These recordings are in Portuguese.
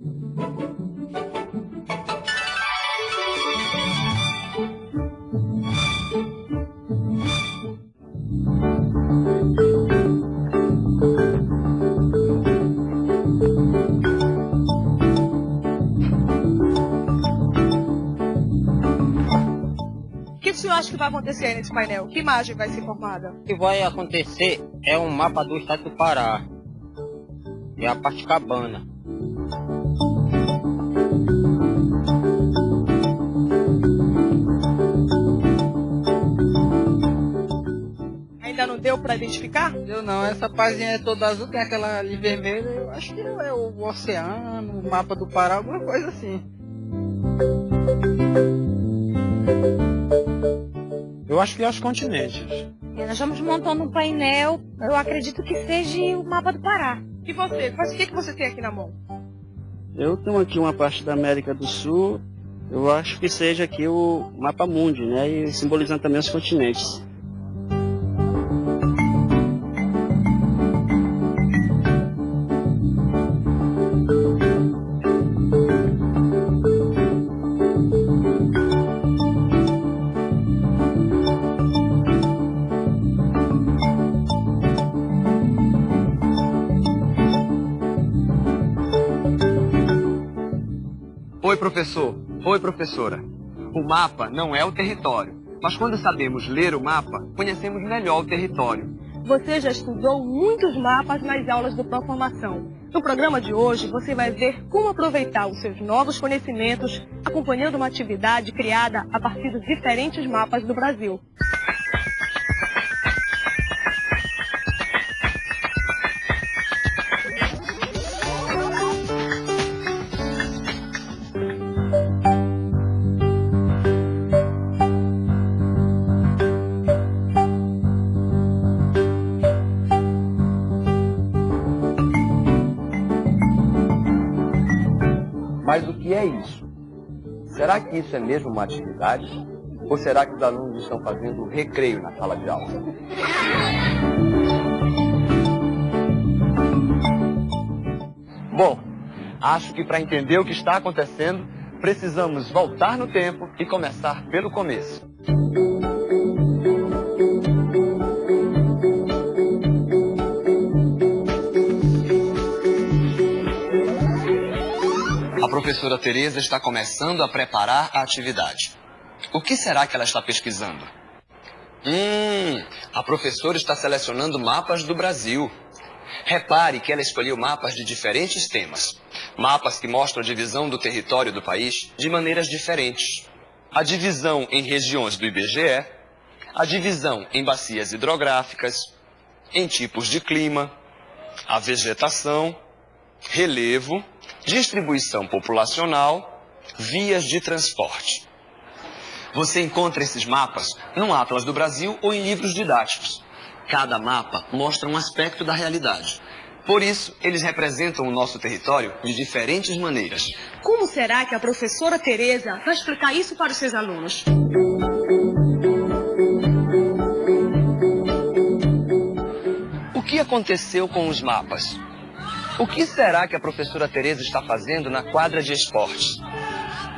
O que o senhor acha que vai acontecer nesse painel? Que imagem vai ser formada? O que vai acontecer é um mapa do estado do Pará. É a parte cabana. Deu para identificar? Eu não, essa página é toda azul, tem aquela ali vermelha, eu acho que é o oceano, o mapa do Pará, alguma coisa assim. Eu acho que é os continentes. E nós estamos montando um painel, eu acredito que seja o mapa do Pará. E você? Mas o que, que você tem aqui na mão? Eu tenho aqui uma parte da América do Sul, eu acho que seja aqui o mapa mundi, né? E simbolizando também os continentes. Oi, professora. O mapa não é o território, mas quando sabemos ler o mapa, conhecemos melhor o território. Você já estudou muitos mapas nas aulas do Proformação. No programa de hoje, você vai ver como aproveitar os seus novos conhecimentos acompanhando uma atividade criada a partir dos diferentes mapas do Brasil. Será que isso é mesmo uma atividade? Ou será que os alunos estão fazendo recreio na sala de aula? Bom, acho que para entender o que está acontecendo, precisamos voltar no tempo e começar pelo começo. Professora Tereza está começando a preparar a atividade. O que será que ela está pesquisando? Hum, a professora está selecionando mapas do Brasil. Repare que ela escolheu mapas de diferentes temas. Mapas que mostram a divisão do território do país de maneiras diferentes. A divisão em regiões do IBGE, a divisão em bacias hidrográficas, em tipos de clima, a vegetação, relevo, distribuição populacional, vias de transporte. Você encontra esses mapas no Atlas do Brasil ou em livros didáticos. Cada mapa mostra um aspecto da realidade. Por isso, eles representam o nosso território de diferentes maneiras. Como será que a professora Tereza vai explicar isso para os seus alunos? O que aconteceu com os mapas? O que será que a professora Tereza está fazendo na quadra de esportes?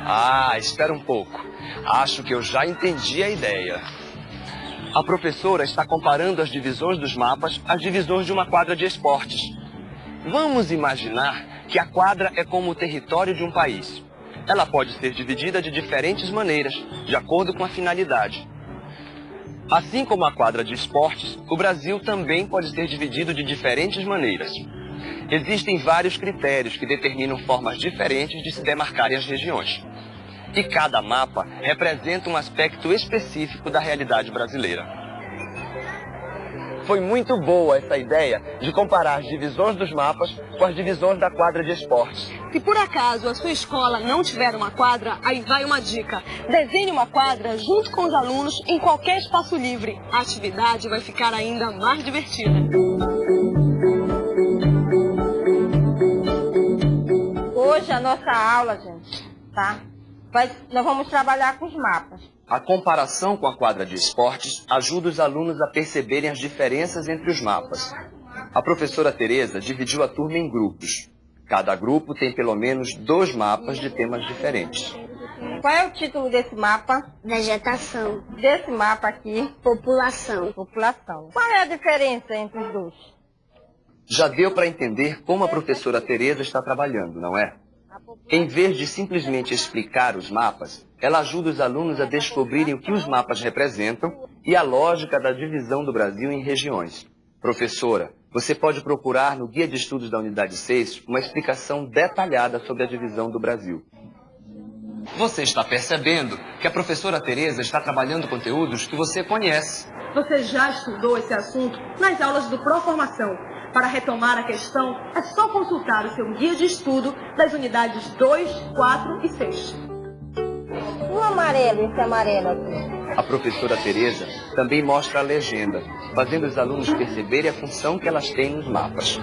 Ah, espera um pouco. Acho que eu já entendi a ideia. A professora está comparando as divisões dos mapas às divisões de uma quadra de esportes. Vamos imaginar que a quadra é como o território de um país. Ela pode ser dividida de diferentes maneiras, de acordo com a finalidade. Assim como a quadra de esportes, o Brasil também pode ser dividido de diferentes maneiras. Existem vários critérios que determinam formas diferentes de se demarcarem as regiões. E cada mapa representa um aspecto específico da realidade brasileira. Foi muito boa essa ideia de comparar as divisões dos mapas com as divisões da quadra de esportes. Se por acaso a sua escola não tiver uma quadra, aí vai uma dica. Desenhe uma quadra junto com os alunos em qualquer espaço livre. A atividade vai ficar ainda mais divertida. A nossa aula, gente, tá? Vai, nós vamos trabalhar com os mapas. A comparação com a quadra de esportes ajuda os alunos a perceberem as diferenças entre os mapas. A professora Tereza dividiu a turma em grupos. Cada grupo tem pelo menos dois mapas de temas diferentes. Qual é o título desse mapa? Vegetação. Desse mapa aqui? População. População. Qual é a diferença entre os dois? Já deu para entender como a professora Tereza está trabalhando, não é? Em vez de simplesmente explicar os mapas, ela ajuda os alunos a descobrirem o que os mapas representam e a lógica da divisão do Brasil em regiões. Professora, você pode procurar no Guia de Estudos da Unidade 6 uma explicação detalhada sobre a divisão do Brasil. Você está percebendo que a professora Tereza está trabalhando conteúdos que você conhece. Você já estudou esse assunto nas aulas do Proformação. Para retomar a questão, é só consultar o seu guia de estudo das unidades 2, 4 e 6. O amarelo, esse amarelo aqui. A professora Tereza também mostra a legenda, fazendo os alunos perceberem a função que elas têm nos mapas.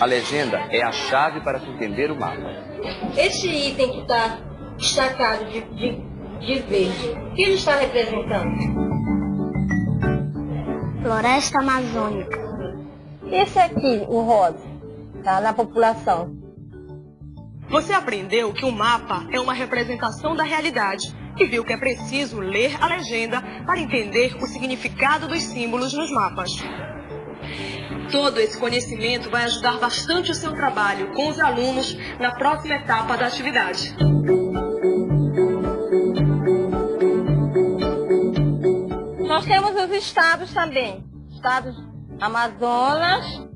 A legenda é a chave para se entender o mapa. Este item que está destacado de, de, de verde, o que ele está representando? Floresta Amazônica. Esse aqui, o rosa, tá na população. Você aprendeu que o mapa é uma representação da realidade e viu que é preciso ler a legenda para entender o significado dos símbolos nos mapas. Todo esse conhecimento vai ajudar bastante o seu trabalho com os alunos na próxima etapa da atividade. Nós temos os estados também. Estados Amazonas,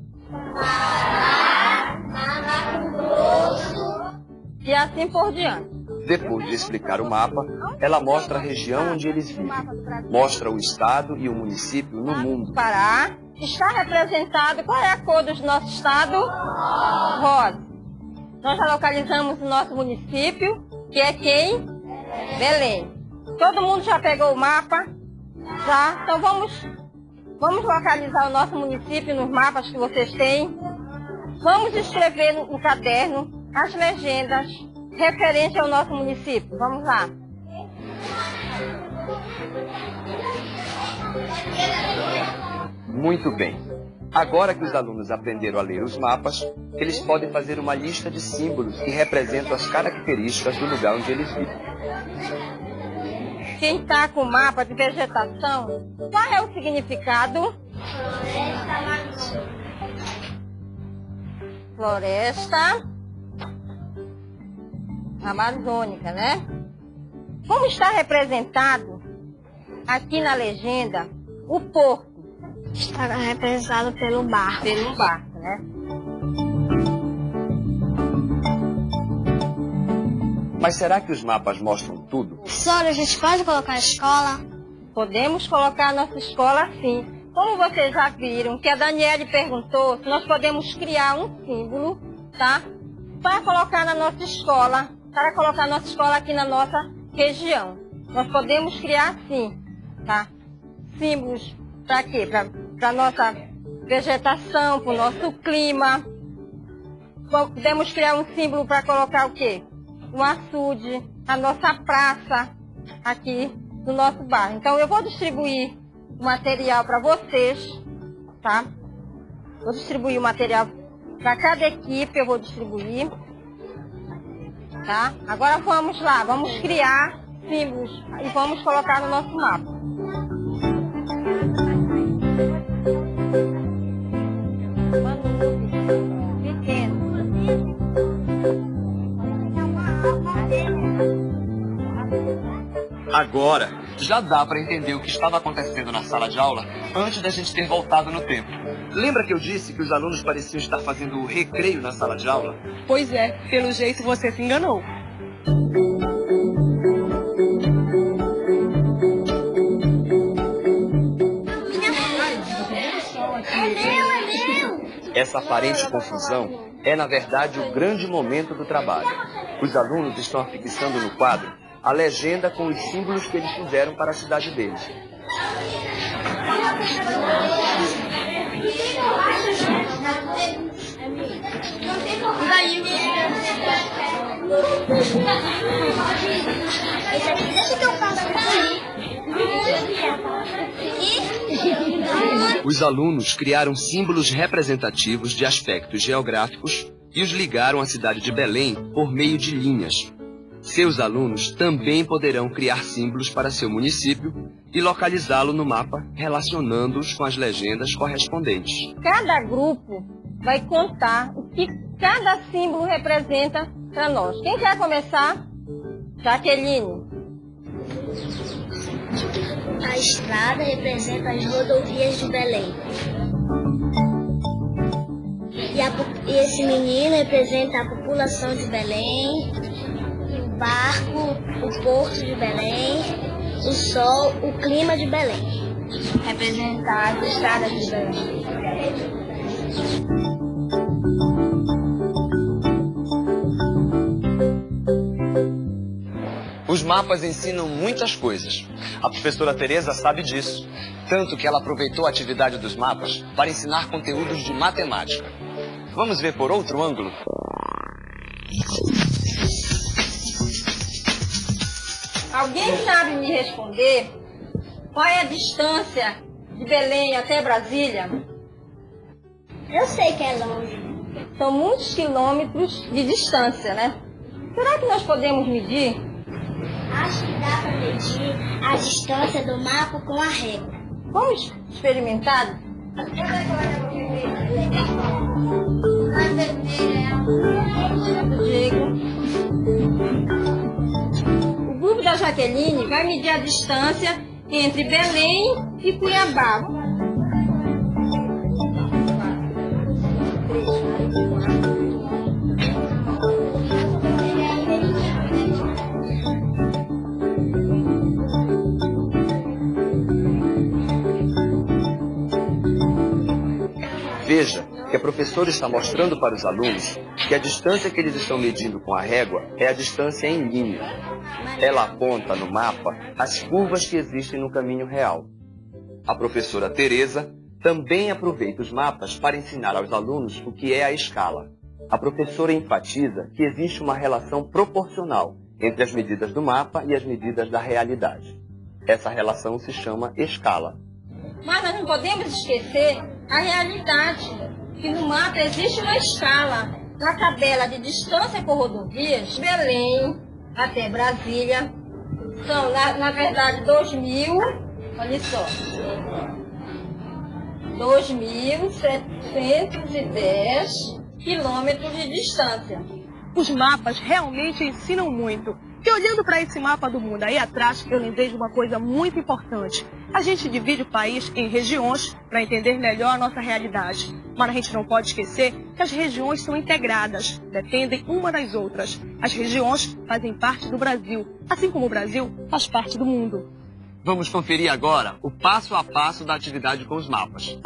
e assim por diante. Depois de explicar o mapa, ela mostra a região onde eles vivem. Mostra o estado e o município no mundo. Pará está representado. Qual é a cor do nosso estado? Rosa. Nós já localizamos o nosso município, que é quem? Belém. Todo mundo já pegou o mapa? Já? Então vamos, vamos localizar o nosso município nos mapas que vocês têm. Vamos escrever no, no caderno as legendas referentes ao nosso município. Vamos lá. Muito bem. Agora que os alunos aprenderam a ler os mapas, eles podem fazer uma lista de símbolos que representam as características do lugar onde eles vivem. Quem está com o mapa de vegetação, qual é o significado? Floresta amazônica, né? Como está representado aqui na legenda o porto? Está representado pelo barco. Pelo barco, né? Mas será que os mapas mostram tudo? Professora, a gente pode colocar a escola? Podemos colocar a nossa escola sim. Como vocês já viram, que a Daniele perguntou se nós podemos criar um símbolo, tá? Para colocar na nossa escola, para colocar a nossa escola aqui na nossa região. Nós podemos criar sim, tá? Símbolos para quê? Para a nossa vegetação, para o nosso clima. Podemos criar um símbolo para colocar o quê? Um açude, a nossa praça aqui no nosso bairro. Então eu vou distribuir o material para vocês, tá? Vou distribuir o material para cada equipe, eu vou distribuir. Tá? Agora vamos lá, vamos criar símbolos e vamos colocar no nosso mapa. Agora, já dá para entender o que estava acontecendo na sala de aula antes da gente ter voltado no tempo. Lembra que eu disse que os alunos pareciam estar fazendo recreio na sala de aula? Pois é, pelo jeito você se enganou. Essa aparente confusão é, na verdade, o grande momento do trabalho. Os alunos estão afixando no quadro a legenda com os símbolos que eles fizeram para a cidade deles. Os alunos criaram símbolos representativos de aspectos geográficos e os ligaram à cidade de Belém por meio de linhas. Seus alunos também poderão criar símbolos para seu município e localizá-lo no mapa, relacionando-os com as legendas correspondentes. Cada grupo vai contar o que cada símbolo representa para nós. Quem quer começar? Jaqueline. A estrada representa as rodovias de Belém. E, a, e esse menino representa a população de Belém, barco, o porto de Belém, o sol, o clima de Belém. Representar as estradas de Belém. Os mapas ensinam muitas coisas. A professora Teresa sabe disso, tanto que ela aproveitou a atividade dos mapas para ensinar conteúdos de matemática. Vamos ver por outro ângulo? Alguém sabe me responder qual é a distância de Belém até Brasília? Eu sei que é longe. São muitos quilômetros de distância, né? Será que nós podemos medir? Acho que dá para medir a distância do mapa com a régua. Vamos experimentar? Diego. O grupo da Jaqueline vai medir a distância entre Belém e Cuiabá. Veja que a professora está mostrando para os alunos que a distância que eles estão medindo com a régua é a distância em linha. Ela aponta no mapa as curvas que existem no caminho real. A professora Teresa também aproveita os mapas para ensinar aos alunos o que é a escala. A professora enfatiza que existe uma relação proporcional entre as medidas do mapa e as medidas da realidade. Essa relação se chama escala. Mas nós não podemos esquecer a realidade, que no mapa existe uma escala. Na tabela de distância por rodovias, Belém até Brasília, são, na, na verdade, 2.000, olha só, 2.710 quilômetros de distância. Os mapas realmente ensinam muito. E olhando para esse mapa do mundo aí atrás, eu lembrei de uma coisa muito importante. A gente divide o país em regiões para entender melhor a nossa realidade. Mas a gente não pode esquecer que as regiões são integradas, dependem uma das outras. As regiões fazem parte do Brasil, assim como o Brasil faz parte do mundo. Vamos conferir agora o passo a passo da atividade com os mapas.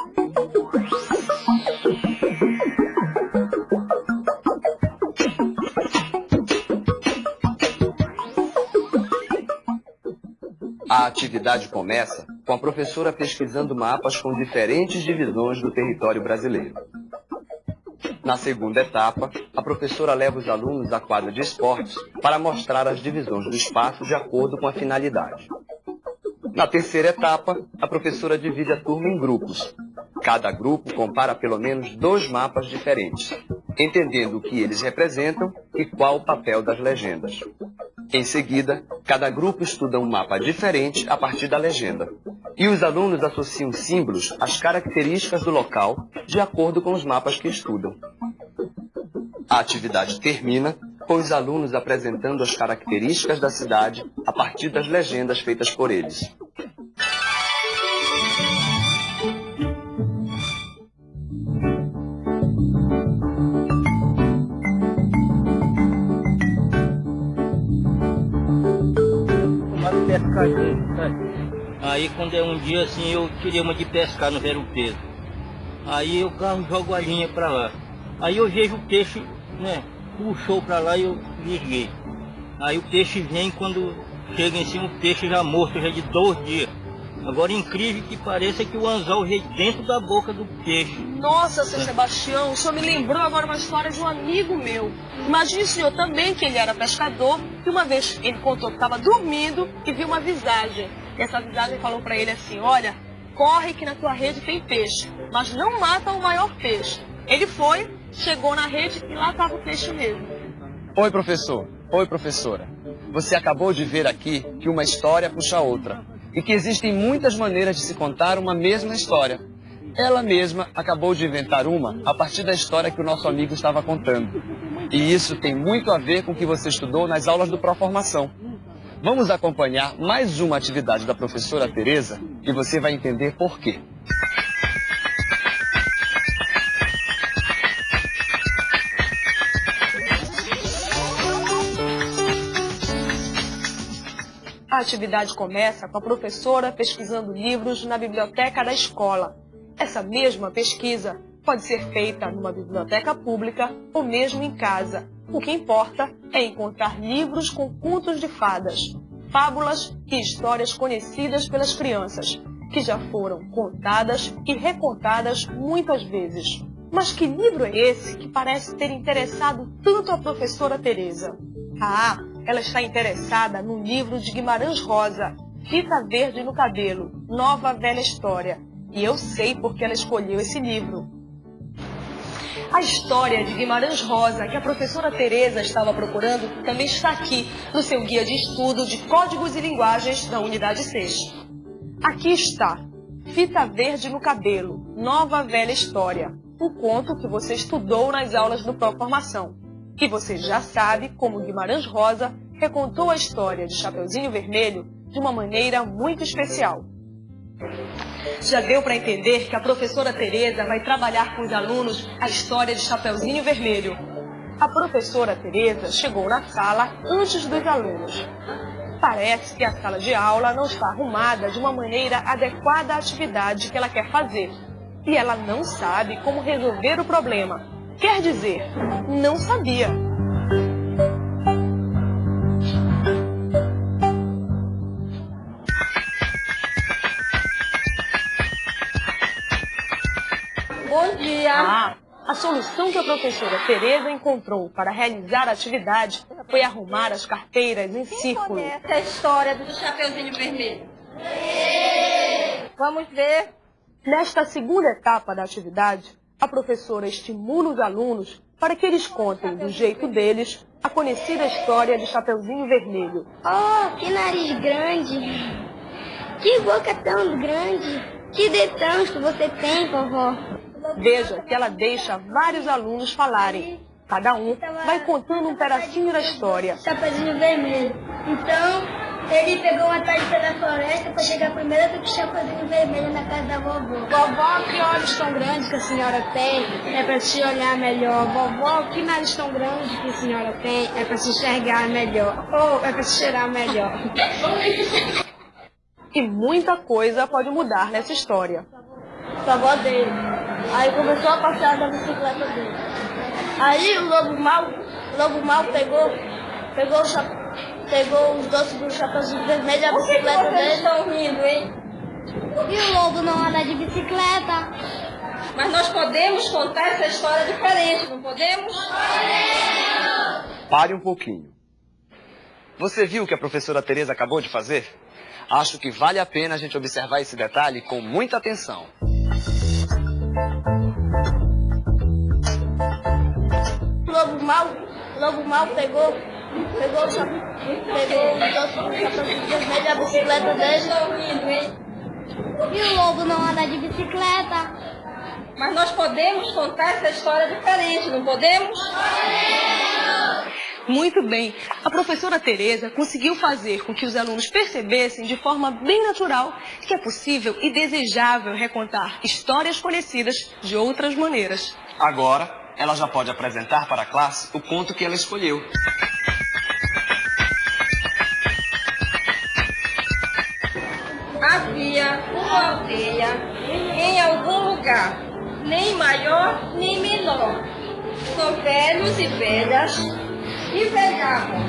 A atividade começa com a professora pesquisando mapas com diferentes divisões do território brasileiro. Na segunda etapa, a professora leva os alunos à quadra de esportes para mostrar as divisões do espaço de acordo com a finalidade. Na terceira etapa, a professora divide a turma em grupos. Cada grupo compara pelo menos dois mapas diferentes, entendendo o que eles representam e qual o papel das legendas. Em seguida, cada grupo estuda um mapa diferente a partir da legenda. E os alunos associam símbolos às características do local de acordo com os mapas que estudam. A atividade termina com os alunos apresentando as características da cidade a partir das legendas feitas por eles. Aí quando é um dia assim eu queria uma de pescar no Vero Peso. Aí eu carro jogo a linha pra lá. Aí eu vejo o peixe, né? Puxou pra lá e eu liguei. Aí o peixe vem quando chega em cima o peixe já morto, já de dois dias. Agora incrível que pareça que o anzol veio dentro da boca do peixe. Nossa, seu Sebastião, o senhor me lembrou agora uma história de um amigo meu. Imagine o senhor também que ele era pescador e uma vez ele contou que estava dormindo e viu uma visagem. E essa visagem falou para ele assim, olha, corre que na tua rede tem peixe, mas não mata o maior peixe. Ele foi, chegou na rede e lá estava o peixe mesmo. Oi, professor. Oi, professora. Você acabou de ver aqui que uma história puxa a outra e que existem muitas maneiras de se contar uma mesma história. Ela mesma acabou de inventar uma a partir da história que o nosso amigo estava contando. E isso tem muito a ver com o que você estudou nas aulas do Proformação. Vamos acompanhar mais uma atividade da professora Tereza e você vai entender por quê. A atividade começa com a professora pesquisando livros na biblioteca da escola. Essa mesma pesquisa pode ser feita numa biblioteca pública ou mesmo em casa. O que importa é encontrar livros com contos de fadas, fábulas e histórias conhecidas pelas crianças, que já foram contadas e recontadas muitas vezes. Mas que livro é esse que parece ter interessado tanto a professora Teresa? Ah, ela está interessada no livro de Guimarães Rosa, Fita Verde no Cabelo, Nova Velha História. E eu sei porque ela escolheu esse livro. A história de Guimarães Rosa, que a professora Teresa estava procurando, também está aqui no seu guia de estudo de códigos e linguagens da unidade 6. Aqui está, Fita Verde no Cabelo, Nova Velha História, um conto que você estudou nas aulas do Proformação que você já sabe como Guimarães Rosa recontou a história de Chapeuzinho Vermelho de uma maneira muito especial. Já deu para entender que a professora Tereza vai trabalhar com os alunos a história de Chapeuzinho Vermelho. A professora Tereza chegou na sala antes dos alunos. Parece que a sala de aula não está arrumada de uma maneira adequada à atividade que ela quer fazer. E ela não sabe como resolver o problema. Quer dizer, não sabia. A solução que a professora Tereza encontrou para realizar a atividade foi arrumar as carteiras em Quem círculo. conhece a história do Chapeuzinho Vermelho? Vamos ver. Nesta segunda etapa da atividade, a professora estimula os alunos para que eles contem, do jeito deles, a conhecida história de Chapeuzinho Vermelho. Oh, que nariz grande! Que boca tão grande! Que dedão que você tem, vovó! Veja que ela deixa vários alunos falarem. Cada um vai contando um pedacinho da história. Chapeuzinho Vermelho. Então, ele pegou uma tarde pela floresta para chegar primeiro do que o Chapeuzinho Vermelho na casa da vovó. Vovó, que olhos tão grandes que a senhora tem? É para se olhar melhor. Vovó, que nariz tão grande que a senhora tem? É para se enxergar melhor. Ou é para se cheirar melhor. E muita coisa pode mudar nessa história. a avó dele. Aí começou a passear da bicicleta dele. Aí o lobo mal, o lobo mal pegou, pegou, pegou os doces do chapeuzinho vermelho e a bicicleta dele. estão rindo, hein? E o lobo não anda de bicicleta. Mas nós podemos contar essa história diferente, não podemos? Pare um pouquinho. Você viu o que a professora Tereza acabou de fazer? Acho que vale a pena a gente observar esse detalhe com muita atenção. O lobo mal, lobo mal pegou, pegou, pegou vermelho e a bicicleta dele. Hein? E o lobo não anda de bicicleta. Mas nós podemos contar essa história diferente, não podemos? Muito bem. A professora Tereza conseguiu fazer com que os alunos percebessem de forma bem natural que é possível e desejável recontar histórias conhecidas de outras maneiras. Agora, ela já pode apresentar para a classe o conto que ela escolheu. Havia uma aldeia em algum lugar, nem maior nem menor, com velhos e velhas que pegavam,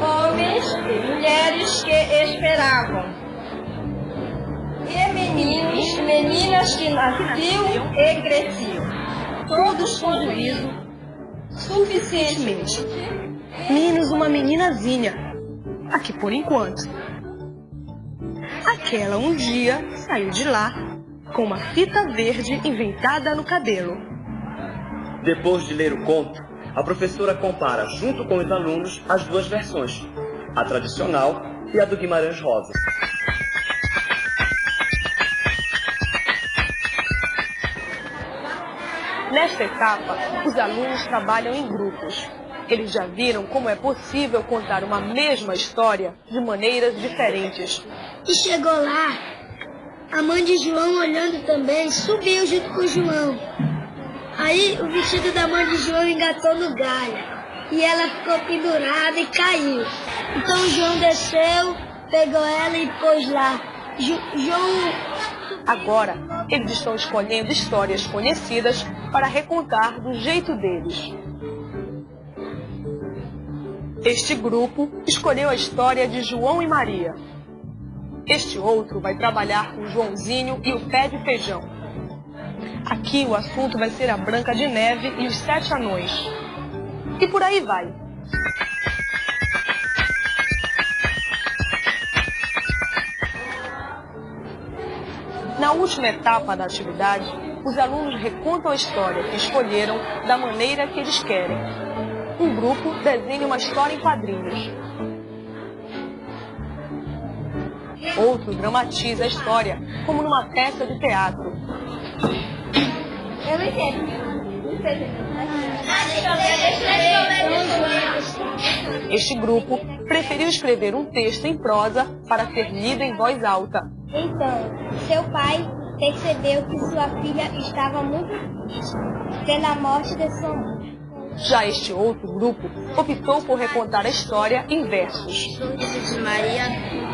homens e mulheres que esperavam, e meninos e meninas que nasciam e cresciam, todos com juízo suficientemente. Menos uma meninazinha. Aqui por enquanto. Aquela um dia saiu de lá com uma fita verde inventada no cabelo. Depois de ler o conto, a professora compara, junto com os alunos, as duas versões, a tradicional e a do Guimarães Rosa. Nesta etapa, os alunos trabalham em grupos. Eles já viram como é possível contar uma mesma história de maneiras diferentes. E chegou lá, a mãe de João, olhando também, subiu junto com João. Aí o vestido da mãe de João engatou no galho. E ela ficou pendurada e caiu. Então João desceu, pegou ela e pôs lá. Jo João Agora, eles estão escolhendo histórias conhecidas para recontar do jeito deles. Este grupo escolheu a história de João e Maria. Este outro vai trabalhar com Joãozinho e o pé de feijão. Aqui o assunto vai ser a Branca de Neve e os Sete Anões. E por aí vai. Na última etapa da atividade, os alunos recontam a história que escolheram da maneira que eles querem. Um grupo desenha uma história em quadrinhos. Outro dramatiza a história, como numa peça de teatro. Eu não entendo. Este grupo preferiu escrever um texto em prosa para ser lido em voz alta. Então, seu pai percebeu que sua filha estava muito triste pela morte de sua mãe. Já este outro grupo optou por recontar a história em versos. De Maria,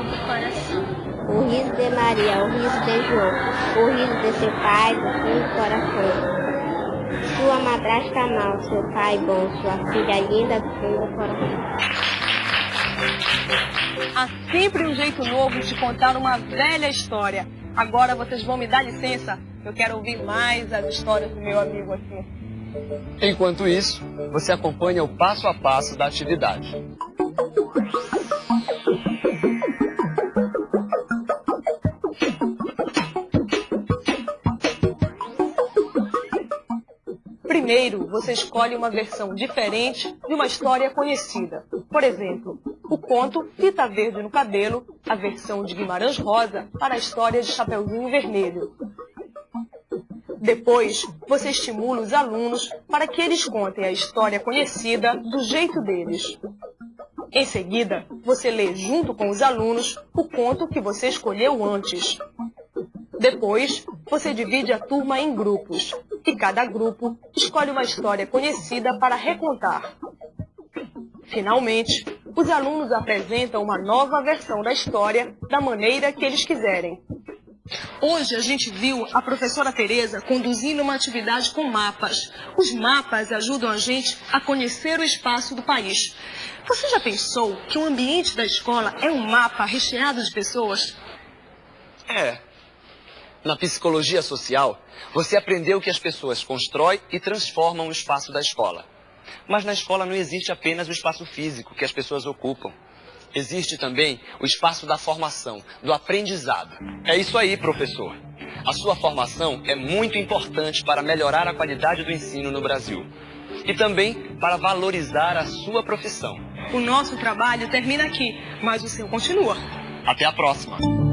do coração. O riso de Maria, o riso de João, o riso de seu pai, do fundo do coração. Sua madrasta mal, seu pai bom, sua filha linda, do fundo do coração. Há sempre um jeito novo de contar uma velha história. Agora vocês vão me dar licença, eu quero ouvir mais as histórias do meu amigo aqui. Enquanto isso, você acompanha o passo a passo da atividade. Primeiro, você escolhe uma versão diferente de uma história conhecida. Por exemplo, o conto Fita Verde no Cabelo, a versão de Guimarães Rosa para a história de Chapeuzinho Vermelho. Depois, você estimula os alunos para que eles contem a história conhecida do jeito deles. Em seguida, você lê junto com os alunos o conto que você escolheu antes. Depois, você divide a turma em grupos e cada grupo escolhe uma história conhecida para recontar. Finalmente, os alunos apresentam uma nova versão da história da maneira que eles quiserem. Hoje a gente viu a professora Tereza conduzindo uma atividade com mapas. Os mapas ajudam a gente a conhecer o espaço do país. Você já pensou que o ambiente da escola é um mapa recheado de pessoas? É. Na psicologia social, você aprendeu que as pessoas constroem e transformam o espaço da escola. Mas na escola não existe apenas o espaço físico que as pessoas ocupam. Existe também o espaço da formação, do aprendizado. É isso aí, professor. A sua formação é muito importante para melhorar a qualidade do ensino no Brasil. E também para valorizar a sua profissão. O nosso trabalho termina aqui, mas o seu continua. Até a próxima!